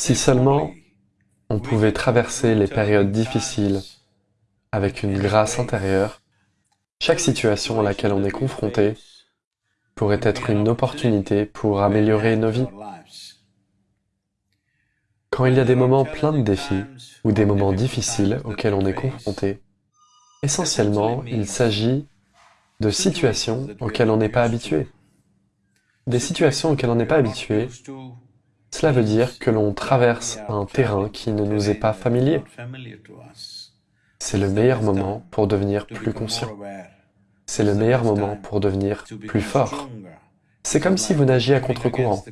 Si seulement on pouvait traverser les périodes difficiles avec une grâce intérieure, chaque situation à laquelle on est confronté pourrait être une opportunité pour améliorer nos vies. Quand il y a des moments pleins de défis ou des moments difficiles auxquels on est confronté, essentiellement, il s'agit de situations auxquelles on n'est pas habitué. Des situations auxquelles on n'est pas habitué, cela veut dire que l'on traverse un terrain qui ne nous est pas familier. C'est le meilleur moment pour devenir plus conscient. C'est le meilleur moment pour devenir plus fort. C'est comme si vous nagiez à contre-courant.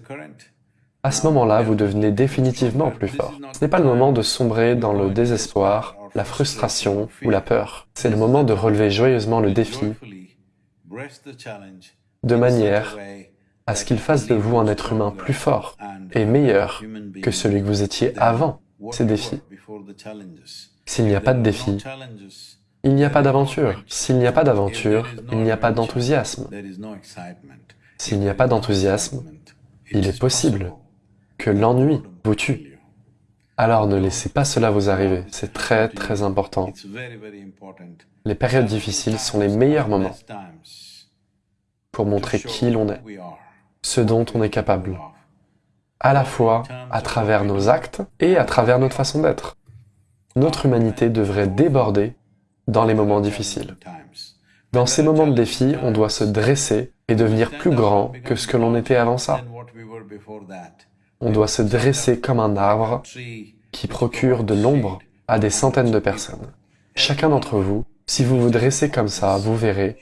À ce moment-là, vous devenez définitivement plus fort. Ce n'est pas le moment de sombrer dans le désespoir, la frustration ou la peur. C'est le moment de relever joyeusement le défi de manière à ce qu'il fasse de vous un être humain plus fort et meilleur que celui que vous étiez avant ces défis. S'il n'y a pas de défi, il n'y a pas d'aventure. S'il n'y a pas d'aventure, il n'y a pas d'enthousiasme. S'il n'y a pas d'enthousiasme, il est possible que l'ennui vous tue. Alors ne laissez pas cela vous arriver, c'est très très important. Les périodes difficiles sont les meilleurs moments pour montrer qui l'on est, ce dont on est capable, à la fois à travers nos actes et à travers notre façon d'être. Notre humanité devrait déborder dans les moments difficiles. Dans ces moments de défi, on doit se dresser et devenir plus grand que ce que l'on était avant ça. On doit se dresser comme un arbre qui procure de l'ombre à des centaines de personnes. Chacun d'entre vous, si vous vous dressez comme ça, vous verrez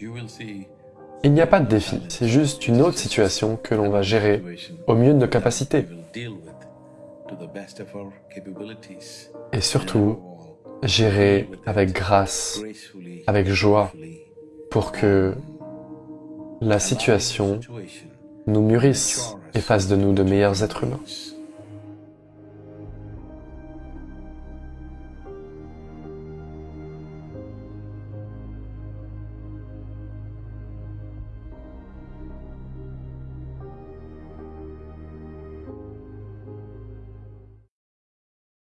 il n'y a pas de défi, c'est juste une autre situation que l'on va gérer au mieux de nos capacités. Et surtout, gérer avec grâce, avec joie, pour que la situation nous mûrisse et fasse de nous de meilleurs êtres humains.